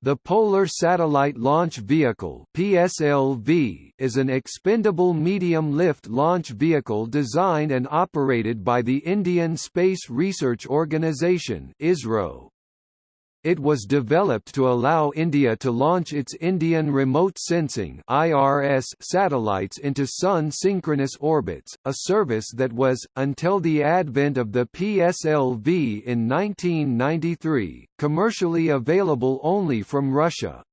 The Polar Satellite Launch Vehicle (PSLV) is an expendable medium-lift launch vehicle designed and operated by the Indian Space Research Organisation (ISRO). It was developed to allow India to launch its Indian Remote Sensing (IRS) satellites into Sun synchronous orbits, a service that was, until the advent of the PSLV in 1993, commercially available only from Russia.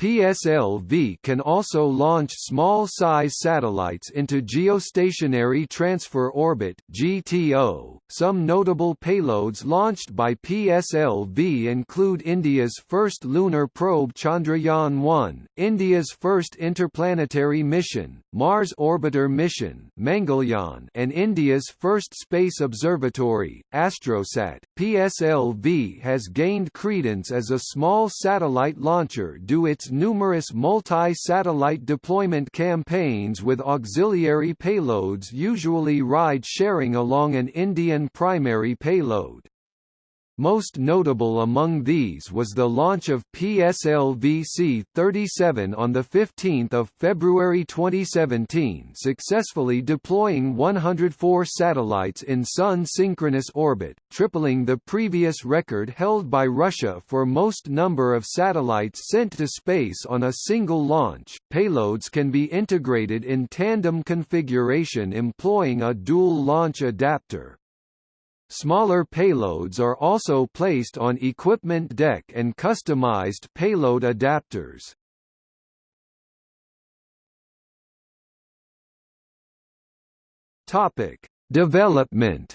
PSLV can also launch small-size satellites into geostationary transfer orbit (GTO). Some notable payloads launched by PSLV include India's first lunar probe Chandrayaan-1, India's first interplanetary mission, Mars Orbiter mission Mangalyaan, and India's first space observatory, Astrosat. PSLV has gained credence as a small satellite launcher due its numerous multi-satellite deployment campaigns with auxiliary payloads usually ride-sharing along an Indian primary payload. Most notable among these was the launch of PSLV-C-37 on 15 February 2017 successfully deploying 104 satellites in Sun synchronous orbit, tripling the previous record held by Russia for most number of satellites sent to space on a single launch. Payloads can be integrated in tandem configuration employing a dual launch adapter. Smaller payloads are also placed on equipment deck and customized payload adapters. Topic: Development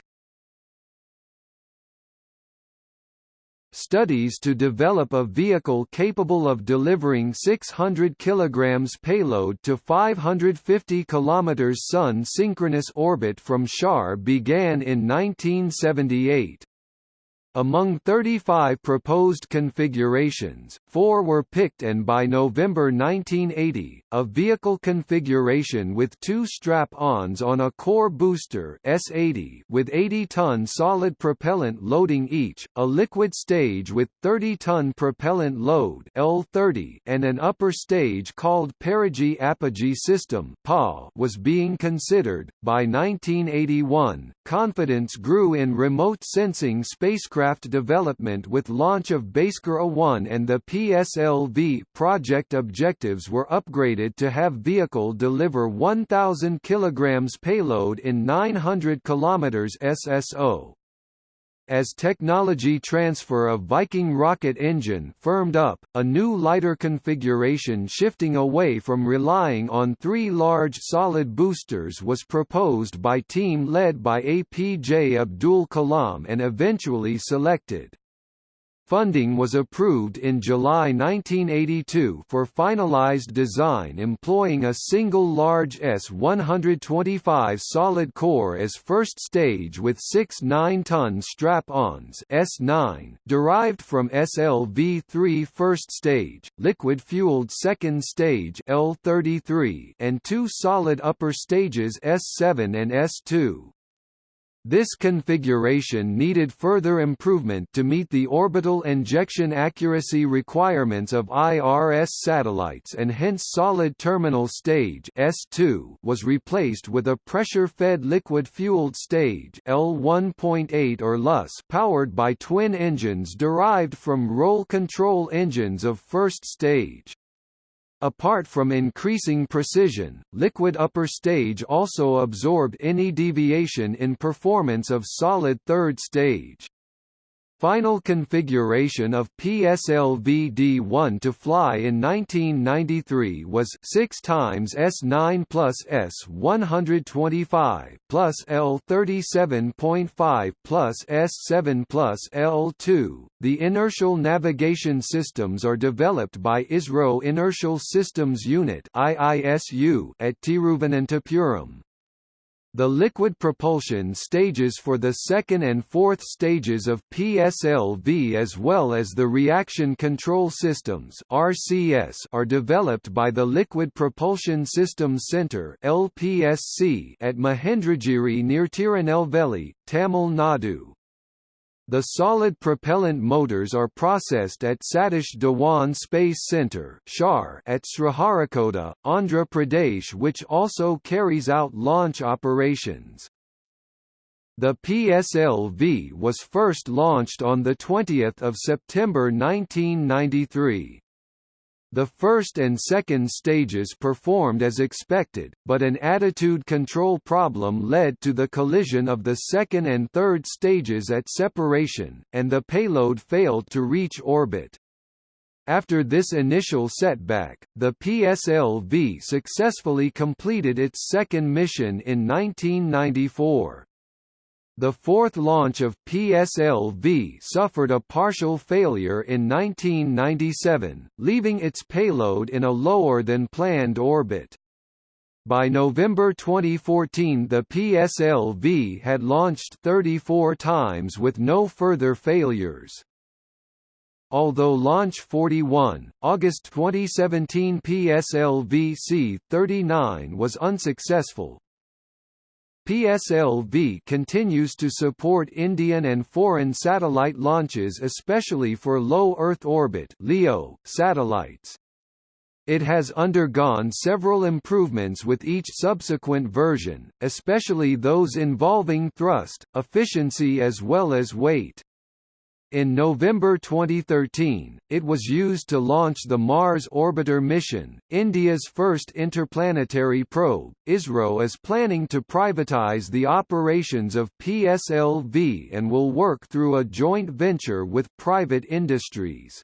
Studies to develop a vehicle capable of delivering 600 kg payload to 550 km Sun synchronous orbit from SHAR began in 1978. Among 35 proposed configurations, four were picked and by November 1980, a vehicle configuration with two strap-ons on a core booster S80 with 80-ton solid propellant loading each, a liquid stage with 30-ton propellant load L30 and an upper stage called perigee apogee system was being considered. By 1981, confidence grew in remote sensing spacecraft aircraft development with launch of Bhaskara 1 and the PSLV project objectives were upgraded to have vehicle deliver 1000 kg payload in 900 km SSO. As technology transfer of Viking rocket engine firmed up, a new lighter configuration shifting away from relying on three large solid boosters was proposed by team led by APJ Abdul Kalam and eventually selected. Funding was approved in July 1982 for finalized design employing a single large S-125 solid core as first stage with six 9-ton strap-ons S9 derived from SLV-3 first stage, liquid-fueled second stage L33 and two solid upper stages S7 and S2. This configuration needed further improvement to meet the orbital injection accuracy requirements of IRS satellites and hence solid terminal stage S2 was replaced with a pressure-fed liquid-fueled stage L1.8 or LUS powered by twin engines derived from roll control engines of first stage. Apart from increasing precision, liquid upper stage also absorbed any deviation in performance of solid third stage. Final configuration of PSLV-D1 to fly in 1993 was 6 times S9 plus S125 plus L37.5 plus S7 plus L2. The inertial navigation systems are developed by ISRO Inertial Systems Unit (IISU) at Tiruvananthapuram. The liquid propulsion stages for the second and fourth stages of PSLV as well as the reaction control systems RCS are developed by the Liquid Propulsion Systems Center LPSC at Mahendragiri near Tirunelveli, Tamil Nadu. The solid propellant motors are processed at Satish Dhawan Space Centre at Sriharikota, Andhra Pradesh which also carries out launch operations. The PSLV was first launched on 20 September 1993. The first and second stages performed as expected, but an attitude control problem led to the collision of the second and third stages at separation, and the payload failed to reach orbit. After this initial setback, the PSLV successfully completed its second mission in 1994. The fourth launch of PSLV suffered a partial failure in 1997, leaving its payload in a lower than planned orbit. By November 2014 the PSLV had launched 34 times with no further failures. Although Launch 41, August 2017 PSLV C-39 was unsuccessful, PSLV continues to support Indian and foreign satellite launches especially for low Earth orbit LEO satellites. It has undergone several improvements with each subsequent version, especially those involving thrust, efficiency as well as weight. In November 2013, it was used to launch the Mars Orbiter mission, India's first interplanetary probe. ISRO is planning to privatize the operations of PSLV and will work through a joint venture with private industries.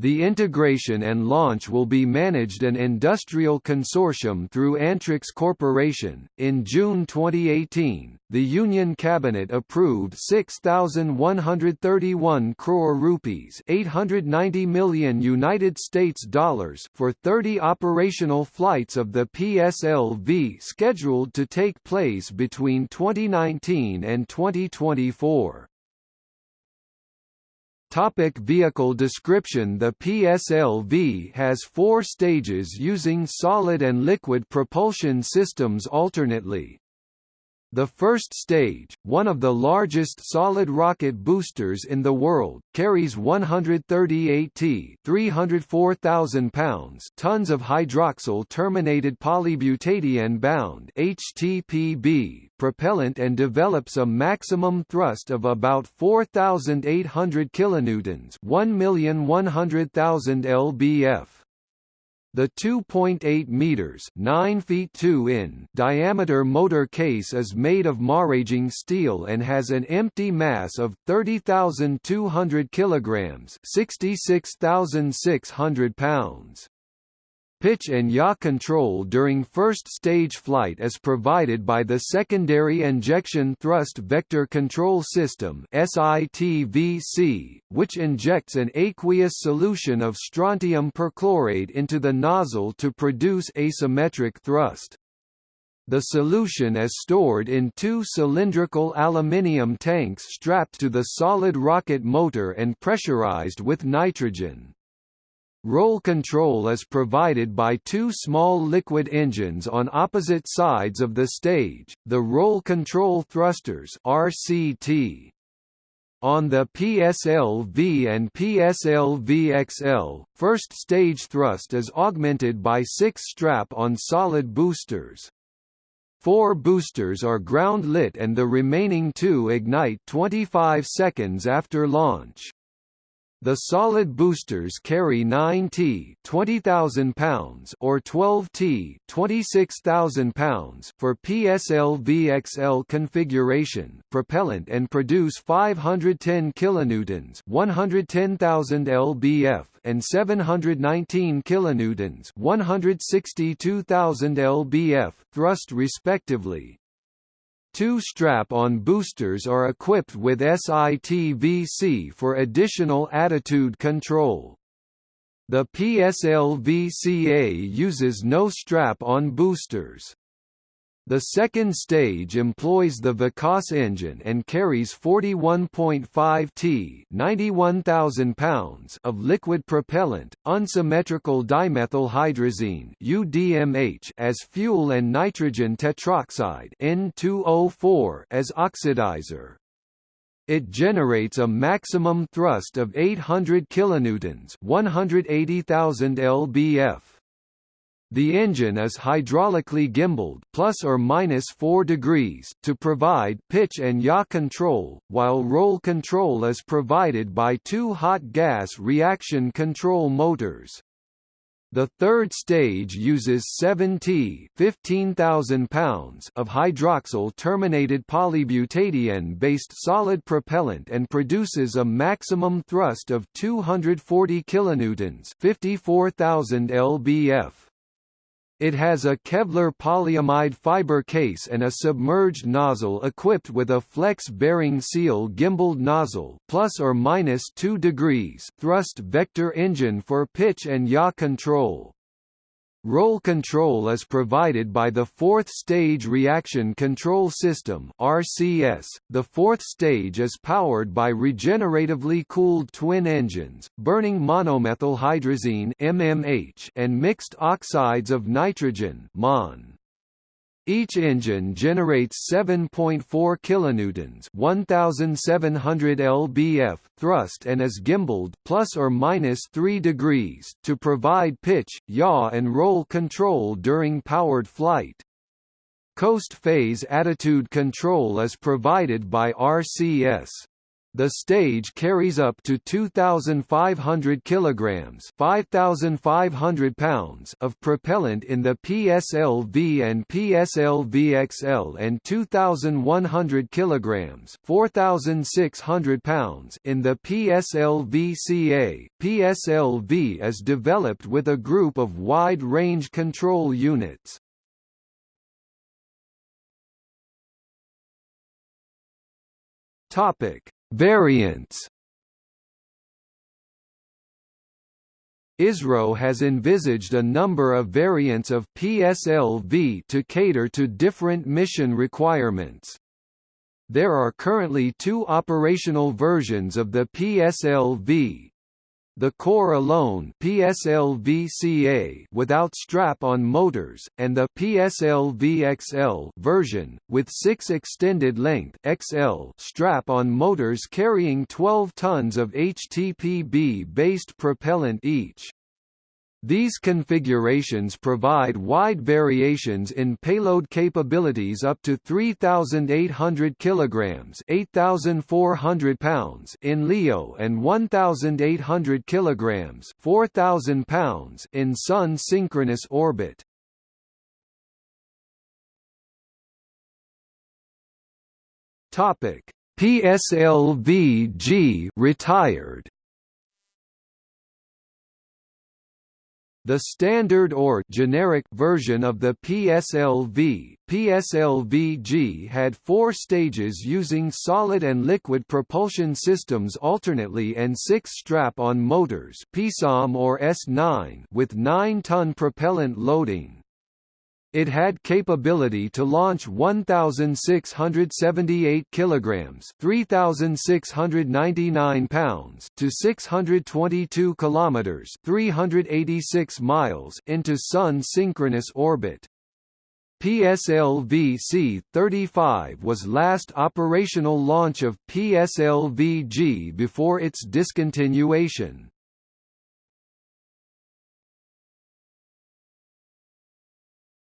The integration and launch will be managed an industrial consortium through Antrix Corporation. In June 2018, the Union Cabinet approved 6131 crore rupees, 890 million United States dollars for 30 operational flights of the PSLV scheduled to take place between 2019 and 2024. Topic vehicle description. The PSLV has four stages using solid and liquid propulsion systems alternately, the first stage, one of the largest solid rocket boosters in the world, carries 138 t 304,000 pounds tons of hydroxyl terminated polybutadiene bound HTPB propellant and develops a maximum thrust of about 4,800 kilonewtons 1,100,000 lbf. The 2.8 meters (9 feet 2 in) diameter motor case is made of maraging steel and has an empty mass of 30,200 kilograms (66,600 pounds). Pitch and yaw control during first stage flight is provided by the Secondary Injection Thrust Vector Control System which injects an aqueous solution of strontium perchlorate into the nozzle to produce asymmetric thrust. The solution is stored in two cylindrical aluminium tanks strapped to the solid rocket motor and pressurized with nitrogen. Roll control is provided by two small liquid engines on opposite sides of the stage, the roll control thrusters RCT. On the PSLV and PSLV-XL, first stage thrust is augmented by six strap-on solid boosters. Four boosters are ground-lit and the remaining two ignite 25 seconds after launch. The solid boosters carry 9T 20,000 pounds or 12T 26,000 pounds for PSLV-XL configuration propellant and produce 510 kilonewtons 110,000 lbf and 719 kilonewtons 162,000 lbf thrust respectively. Two strap-on boosters are equipped with SITVC for additional attitude control. The PSLV-CA uses no strap-on boosters. The second stage employs the Vikas engine and carries 41.5 t 91,000 pounds of liquid propellant, unsymmetrical dimethylhydrazine UDMH as fuel and nitrogen tetroxide N2O4 as oxidizer. It generates a maximum thrust of 800 kilonewtons, 180,000 lbf. The engine is hydraulically gimbaled plus or minus 4 degrees to provide pitch and yaw control, while roll control is provided by two hot gas reaction control motors. The third stage uses 7T 15,000 pounds of hydroxyl terminated polybutadiene-based solid propellant and produces a maximum thrust of 240 kilonewtons 54,000 lbf. It has a Kevlar polyamide fiber case and a submerged nozzle equipped with a flex bearing seal gimbaled nozzle plus or minus 2 degrees thrust vector engine for pitch and yaw control. Roll control is provided by the Fourth Stage Reaction Control System RCS. .The fourth stage is powered by regeneratively cooled twin engines, burning monomethylhydrazine MMH and mixed oxides of nitrogen MON. Each engine generates 7.4 kilonewtons, 1700 lbf thrust and is gimbaled plus or minus 3 degrees to provide pitch, yaw and roll control during powered flight. Coast phase attitude control is provided by RCS. The stage carries up to 2,500 kilograms (5,500 pounds) of propellant in the PSLV and PSLVXL, and 2,100 kilograms (4,600 pounds) in the PSLVCA. PSLV is developed with a group of wide-range control units. Topic Variants ISRO has envisaged a number of variants of PSLV to cater to different mission requirements. There are currently two operational versions of the PSLV, the core alone PSLV-CA without strap-on motors, and the PSLV-XL version, with 6 extended length XL strap-on motors carrying 12 tons of HTPB-based propellant each. These configurations provide wide variations in payload capabilities up to 3,800 kilograms (8,400 pounds) in LEO and 1,800 kilograms (4,000 pounds) in Sun synchronous orbit. Topic: PSLV-G retired. The standard or generic version of the PSLV, PSLV-G had four stages using solid and liquid propulsion systems alternately and six strap-on motors PSOM or S9 with 9-ton propellant loading. It had capability to launch 1678 kilograms, 3699 pounds to 622 kilometers, 386 miles into sun synchronous orbit. PSLV-C-35 was last operational launch of PSLV-G before its discontinuation.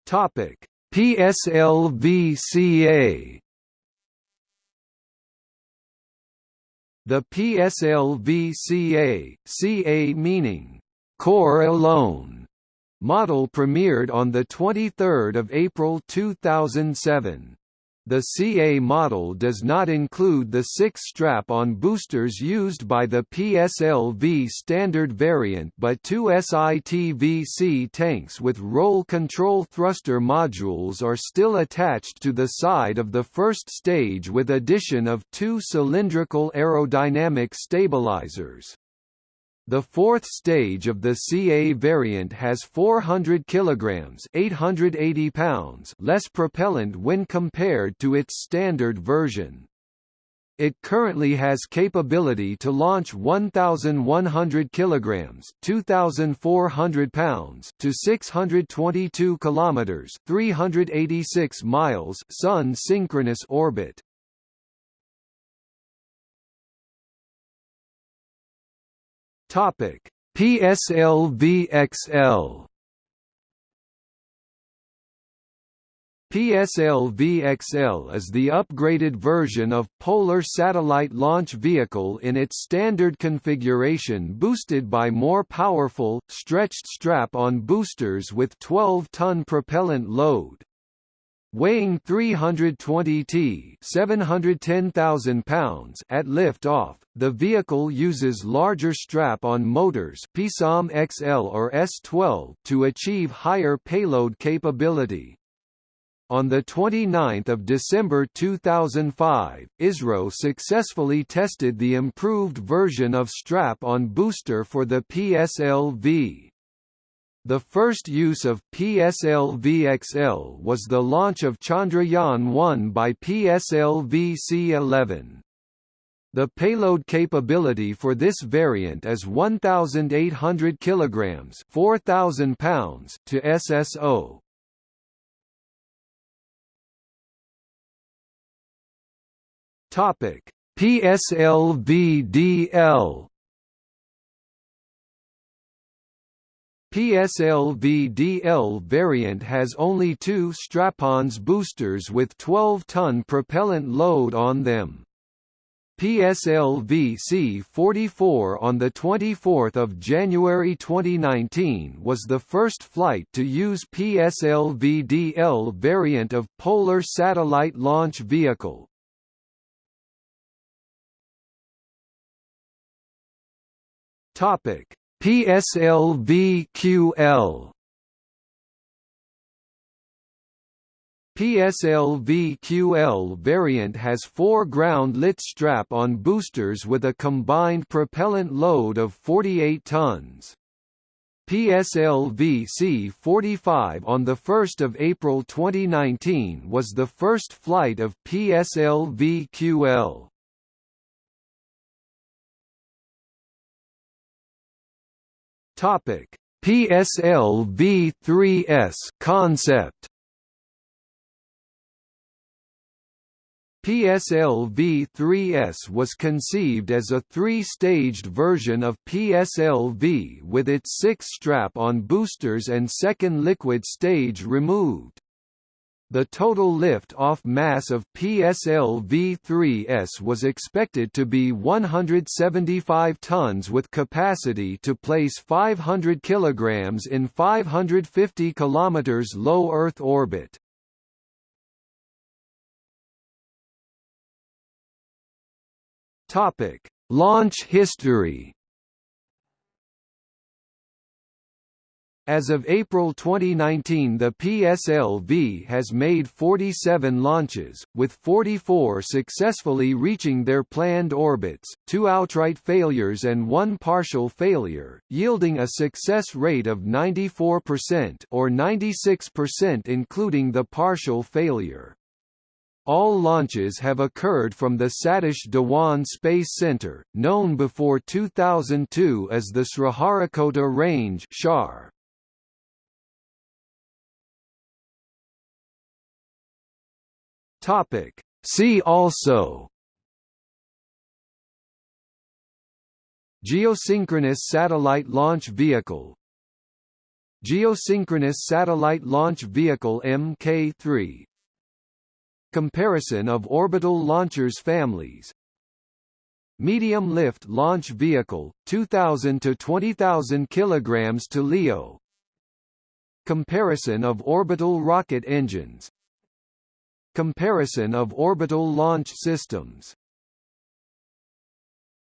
Topic: PSLV-CA The PSLV-CA, CA meaning core alone, model premiered on the 23rd of April 2007. The CA model does not include the six strap-on boosters used by the PSLV standard variant but two SITVC tanks with roll control thruster modules are still attached to the side of the first stage with addition of two cylindrical aerodynamic stabilizers. The fourth stage of the CA variant has 400 kilograms (880 pounds) less propellant when compared to its standard version. It currently has capability to launch 1,100 kilograms (2,400 pounds) to 622 kilometers (386 miles) sun synchronous orbit. Topic: PSLV-XL PSLV-XL is the upgraded version of Polar Satellite Launch Vehicle in its standard configuration boosted by more powerful, stretched strap-on boosters with 12-ton propellant load. Weighing 320 t 710,000 pounds at lift-off, the vehicle uses larger strap-on motors PSOM XL or S12 to achieve higher payload capability. On 29 December 2005, ISRO successfully tested the improved version of strap-on booster for the PSLV. The first use of PSLV-XL was the launch of Chandrayaan-1 by PSLV-C-11. The payload capability for this variant is 1,800 kilograms (4,000 pounds) to SSO. Topic: PSLV-DL PSLV-DL variant has only two strap-ons boosters with 12-ton propellant load on them. PSLV C-44 on 24 January 2019 was the first flight to use PSLV-DL variant of Polar Satellite Launch Vehicle. Topic: PSLV-QL PSLV-QL variant has four ground-lit strap-on boosters with a combined propellant load of 48 tons. PSLV C-45 on 1 April 2019 was the first flight of PSLV-QL. Topic: PSLV-3S concept. PSLV-3S was conceived as a three-staged version of PSLV with its six strap-on boosters and second liquid stage removed. The total lift-off mass of PSLV-3S was expected to be 175 tons with capacity to place 500 kg in 550 km low Earth orbit. Launch history As of April 2019 the PSLV has made 47 launches, with 44 successfully reaching their planned orbits, two outright failures and one partial failure, yielding a success rate of 94% or 96% including the partial failure. All launches have occurred from the Satish Dhawan Space Center, known before 2002 as the Sriharikota Range SHAR. Topic. See also Geosynchronous Satellite Launch Vehicle Geosynchronous Satellite Launch Vehicle Mk3 Comparison of orbital launchers families Medium lift launch vehicle 2000 to 20000 kilograms to LEO Comparison of orbital rocket engines Comparison of orbital launch systems